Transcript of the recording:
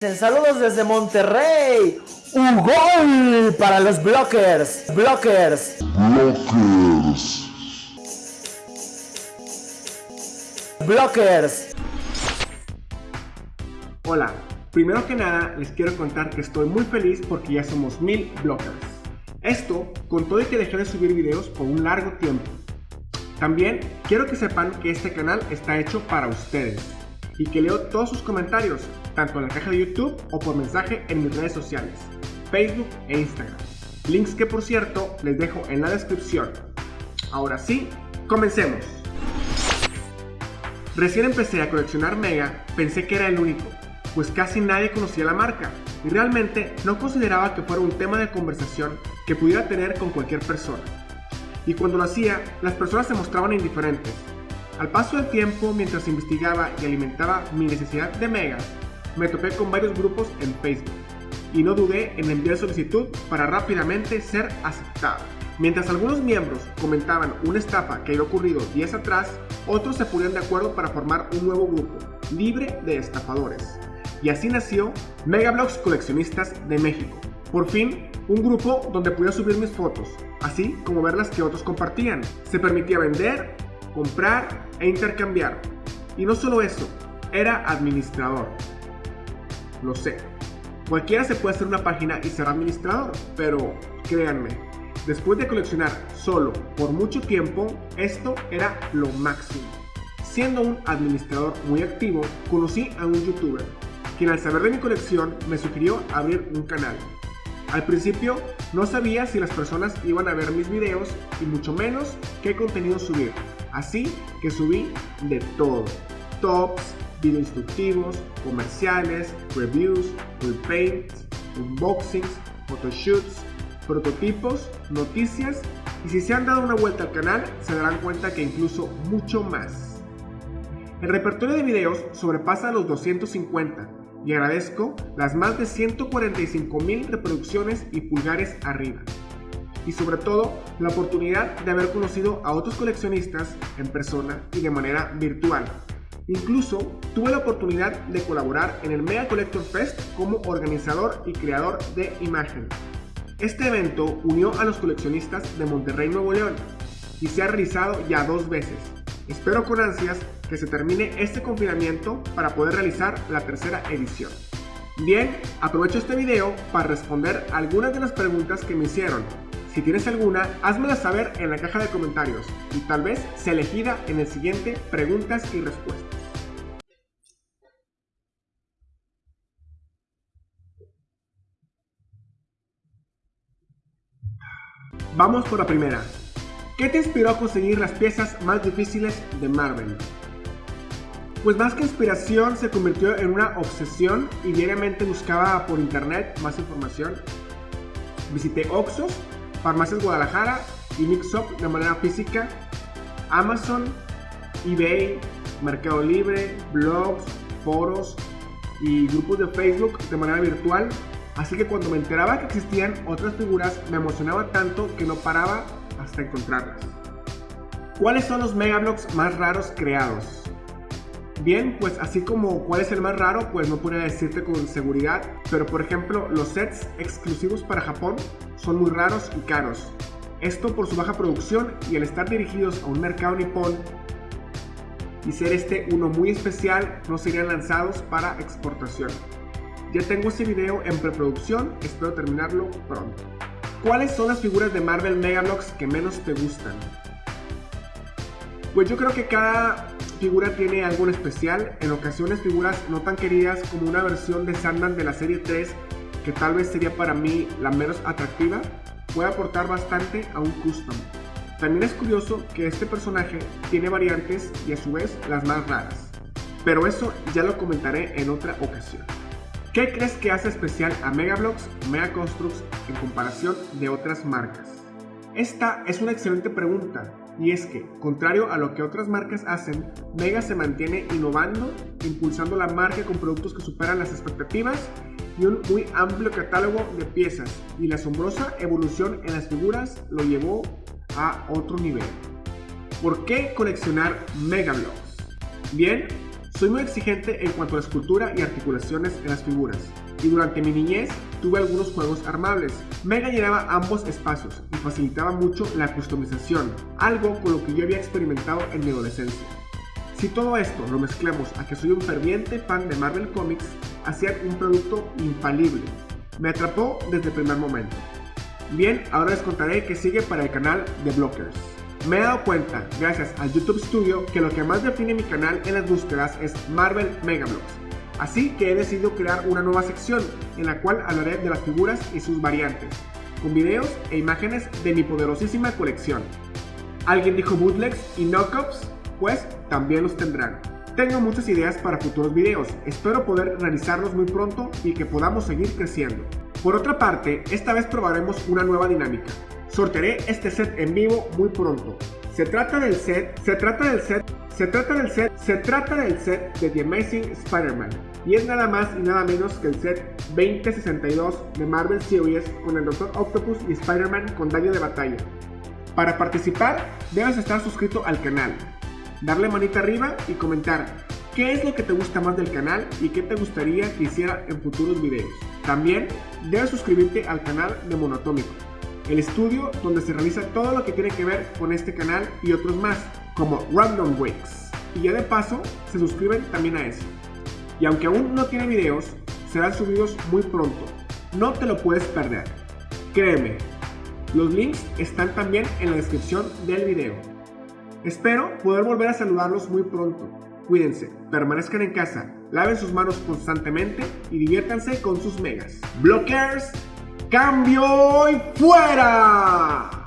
Saludos desde Monterrey. Un gol para los blockers. Blockers. Blockers. Blockers. Hola, primero que nada les quiero contar que estoy muy feliz porque ya somos mil blockers. Esto con todo y que dejé de subir videos por un largo tiempo. También quiero que sepan que este canal está hecho para ustedes y que leo todos sus comentarios, tanto en la caja de YouTube o por mensaje en mis redes sociales, Facebook e Instagram. Links que por cierto les dejo en la descripción. Ahora sí, comencemos. Recién empecé a coleccionar Mega, pensé que era el único, pues casi nadie conocía la marca y realmente no consideraba que fuera un tema de conversación que pudiera tener con cualquier persona. Y cuando lo hacía, las personas se mostraban indiferentes, al paso del tiempo, mientras investigaba y alimentaba mi necesidad de megas, me topé con varios grupos en Facebook y no dudé en enviar solicitud para rápidamente ser aceptado. Mientras algunos miembros comentaban una estafa que había ocurrido días atrás, otros se ponían de acuerdo para formar un nuevo grupo, libre de estafadores. Y así nació Megablogs Coleccionistas de México. Por fin, un grupo donde podía subir mis fotos, así como ver las que otros compartían. Se permitía vender comprar e intercambiar. Y no solo eso, era administrador. Lo sé. Cualquiera se puede hacer una página y ser administrador, pero créanme, después de coleccionar solo por mucho tiempo, esto era lo máximo. Siendo un administrador muy activo, conocí a un youtuber, quien al saber de mi colección me sugirió abrir un canal. Al principio no sabía si las personas iban a ver mis videos y mucho menos qué contenido subir, Así que subí de todo. Tops, video instructivos, comerciales, reviews, repaints, unboxings, photoshoots, prototipos, noticias y si se han dado una vuelta al canal se darán cuenta que incluso mucho más. El repertorio de videos sobrepasa los 250 y agradezco las más de 145 mil reproducciones y pulgares arriba y sobre todo la oportunidad de haber conocido a otros coleccionistas en persona y de manera virtual. Incluso tuve la oportunidad de colaborar en el Mega Collector Fest como organizador y creador de imagen. Este evento unió a los coleccionistas de Monterrey, Nuevo León y se ha realizado ya dos veces. Espero con ansias que se termine este confinamiento para poder realizar la tercera edición. Bien, aprovecho este video para responder algunas de las preguntas que me hicieron si tienes alguna, házmela saber en la caja de comentarios y tal vez sea elegida en el siguiente Preguntas y Respuestas. Vamos por la primera. ¿Qué te inspiró a conseguir las piezas más difíciles de Marvel? Pues más que inspiración se convirtió en una obsesión y diariamente buscaba por internet más información. Visité Oxos Farmacias Guadalajara y Mixup de manera física, Amazon, eBay, Mercado Libre, blogs, foros y grupos de Facebook de manera virtual. Así que cuando me enteraba que existían otras figuras me emocionaba tanto que no paraba hasta encontrarlas. ¿Cuáles son los megablogs más raros creados? Bien, pues así como cuál es el más raro, pues no podría decirte con seguridad, pero por ejemplo los sets exclusivos para Japón son muy raros y caros. Esto por su baja producción y el estar dirigidos a un mercado nipón y ser este uno muy especial, no serían lanzados para exportación. Ya tengo este video en preproducción, espero terminarlo pronto. ¿Cuáles son las figuras de Marvel Megalox que menos te gustan? Pues yo creo que cada figura tiene algo en especial, en ocasiones figuras no tan queridas como una versión de Sandman de la serie 3 que tal vez sería para mí la menos atractiva, puede aportar bastante a un custom. También es curioso que este personaje tiene variantes y a su vez las más raras, pero eso ya lo comentaré en otra ocasión. ¿Qué crees que hace especial a Megablocks o Mega Constructs en comparación de otras marcas? Esta es una excelente pregunta y es que, contrario a lo que otras marcas hacen, Mega se mantiene innovando, impulsando la marca con productos que superan las expectativas y un muy amplio catálogo de piezas y la asombrosa evolución en las figuras lo llevó a otro nivel. ¿Por qué coleccionar Mega Bloks? Bien, Soy muy exigente en cuanto a la escultura y articulaciones en las figuras, y durante mi niñez tuve algunos juegos armables. Mega llenaba ambos espacios y facilitaba mucho la customización, algo con lo que yo había experimentado en mi adolescencia. Si todo esto lo mezclamos a que soy un ferviente fan de Marvel Comics, hacían un producto infalible. Me atrapó desde el primer momento. Bien, ahora les contaré qué sigue para el canal de Blockers. Me he dado cuenta, gracias al YouTube Studio, que lo que más define mi canal en las búsquedas es Marvel Megablocks. Así que he decidido crear una nueva sección en la cual hablaré de las figuras y sus variantes, con videos e imágenes de mi poderosísima colección. ¿Alguien dijo bootlegs y knockups? Pues también los tendrán. Tengo muchas ideas para futuros videos, espero poder realizarlos muy pronto y que podamos seguir creciendo. Por otra parte, esta vez probaremos una nueva dinámica. Sortearé este set en vivo muy pronto. Se trata del set, se trata del set, se trata del set, se trata del set de The Amazing Spider-Man. Y es nada más y nada menos que el set 2062 de Marvel Series con el Dr. Octopus y Spider-Man con daño de batalla. Para participar, debes estar suscrito al canal, darle manita arriba y comentar qué es lo que te gusta más del canal y qué te gustaría que hiciera en futuros videos. También debes suscribirte al canal de Monotómico, el estudio donde se realiza todo lo que tiene que ver con este canal y otros más, como Random Weeks. Y ya de paso, se suscriben también a eso. Y aunque aún no tiene videos, serán subidos muy pronto. No te lo puedes perder. Créeme, los links están también en la descripción del video. Espero poder volver a saludarlos muy pronto. Cuídense, permanezcan en casa, laven sus manos constantemente y diviértanse con sus megas. Blockers, cambio y fuera.